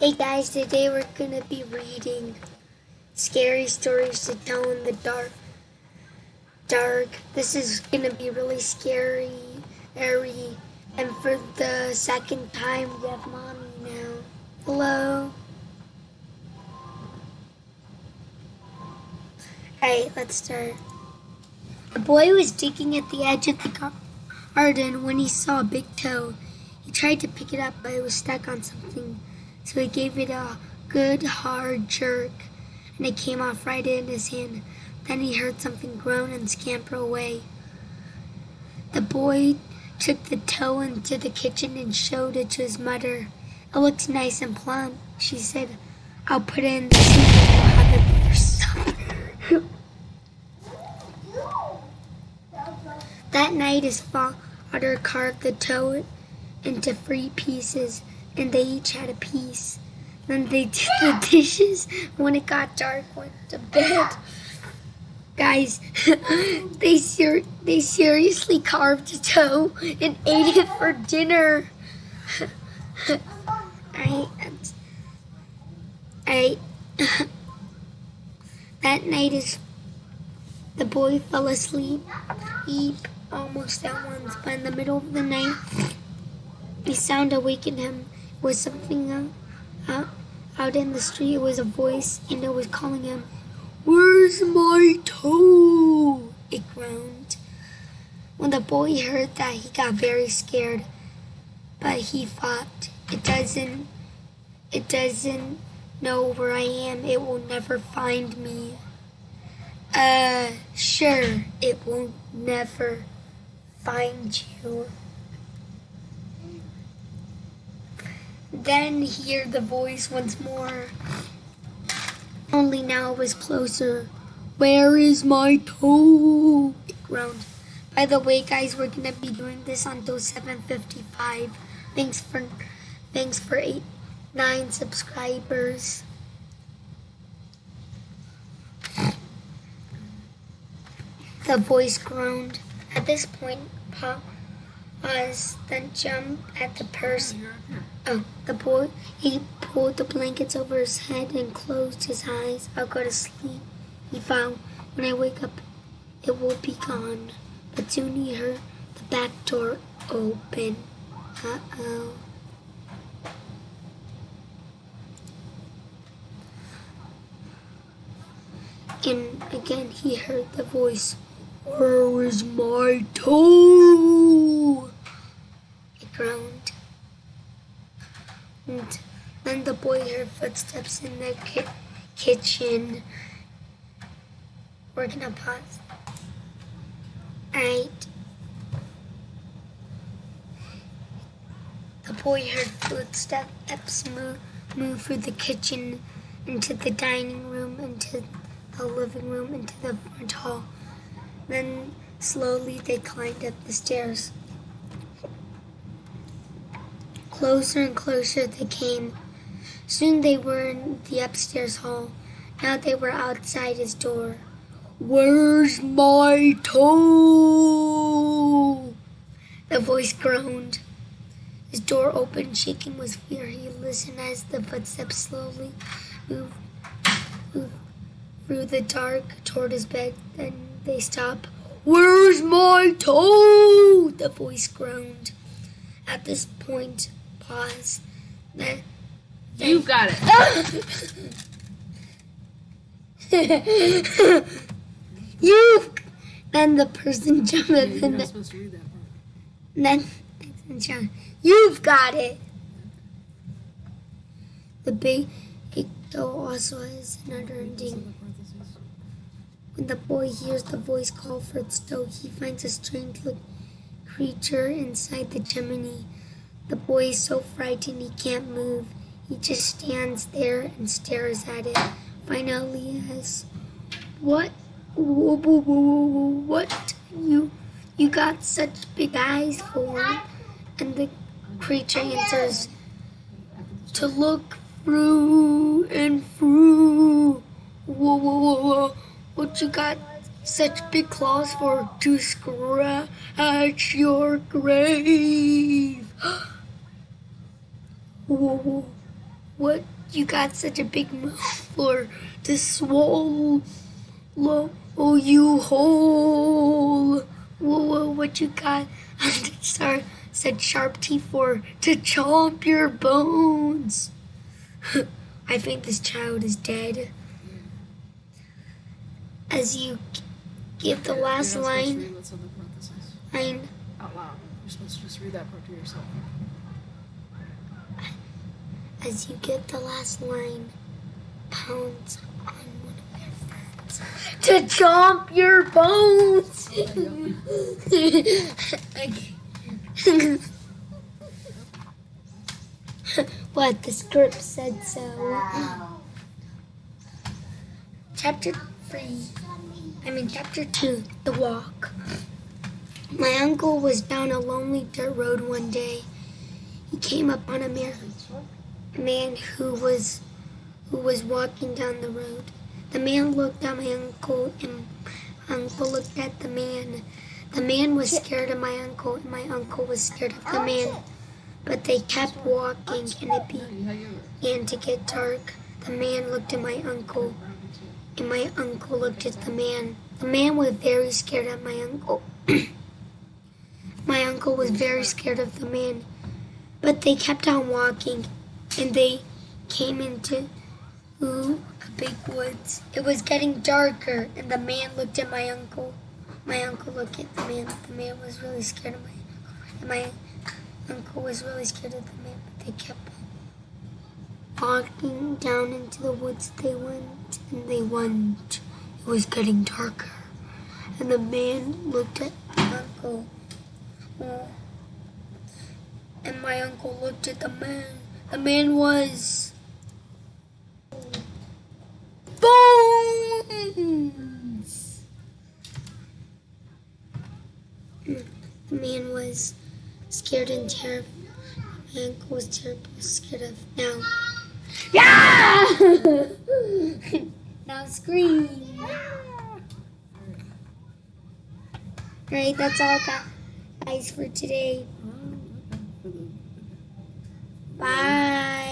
Hey guys, today we're gonna be reading scary stories to tell in the dark. Dark. This is gonna be really scary, airy, and for the second time we have mommy now. Hello. Alright, let's start. A boy was digging at the edge of the garden when he saw a big toe. He tried to pick it up, but it was stuck on something, so he gave it a good hard jerk, and it came off right in his hand. Then he heard something groan and scamper away. The boy took the toe into the kitchen and showed it to his mother. It looks nice and plump, she said. I'll put it in the soup have it for supper. that night his father carved the toe into three pieces and they each had a piece. Then they did the dishes. When it got dark, went to bed. Guys, they ser- they seriously carved a toe and ate it for dinner. I, I, that night is the boy fell asleep, he almost at once, but in the middle of the night, a sound awakened him. Was something out, out, out in the street. It was a voice, and it was calling him. Where's my toe? It groaned. When the boy heard that, he got very scared. But he thought, it doesn't, it doesn't know where I am. It will never find me. Uh, sure, it won't never find you. Then hear the voice once more. Only now it was closer. Where is my toe? It groaned. By the way, guys, we're gonna be doing this until 7:55. Thanks for, thanks for eight, nine subscribers. The voice groaned. At this point, Pop was uh, then jumped at the person. Oh, the boy, he pulled the blankets over his head and closed his eyes. I'll go to sleep. He found, when I wake up, it will be gone. But soon he heard the back door open. Uh-oh. And again he heard the voice, Where is my toe? It groaned. And then the boy heard footsteps in the ki kitchen. We're gonna pause. Alright. The boy heard footsteps move, move through the kitchen, into the dining room, into the living room, into the front hall. Then slowly they climbed up the stairs. Closer and closer they came. Soon they were in the upstairs hall. Now they were outside his door. Where's my toe? The voice groaned. His door opened, shaking with fear. He listened as the footsteps slowly moved, moved through the dark toward his bed. Then they stopped. Where's my toe? The voice groaned. At this point, pause. Then, You got it. you. Then the person jumped Yeah, you're the not ne- supposed to read that part. Then John, you've got it. The big though also has another ending. When the boy hears the voice call for its dough, he finds a strange looking creature inside the chimney. The boy is so frightened he can't move. He just stands there and stares at it. Finally, he asks, "What? What? You, you got such big eyes for?" And the creature answers, "To look through and through." Whoa, whoa, whoa, whoa! What you got such big claws for? To scratch your grave. Whoa, whoa. What you got such a big mouth for to swallow oh you whole. Whoa, whoa, what you got? Sorry, said sharp teeth for to chomp your bones. I think this child is dead. As you give the last You're not supposed to line. read what's in the parentheses. Line. Out loud. You're supposed to just read that part to yourself. As you get the last line, pounds on one of your friends to chomp your bones. what the script said so. Chapter three. I mean chapter two. The walk. My uncle was down a lonely dirt road one day. He came upon a man man who was who was walking down the road. The man looked at my uncle and my uncle looked at the man. The man was scared of my uncle and my uncle was scared of the man. But they kept walking and it began to get dark. The man looked at my uncle and my uncle looked at the man. The man was very scared of my uncle. my uncle was very scared of the man. But they kept on walking and they came into ooh, a big woods. It was getting darker, and the man looked at my uncle. My uncle looked at the man. The man was really scared of my uncle, and my uncle was really scared of the man. But they kept walking down into the woods. They went and they went. It was getting darker, and the man looked at my uncle. Oh. And my uncle looked at the man. The man was bones. The man was scared and terrified. My uncle was terrible, scared of now. Yeah! now scream. Alright, that's all, guys, for today. Bye.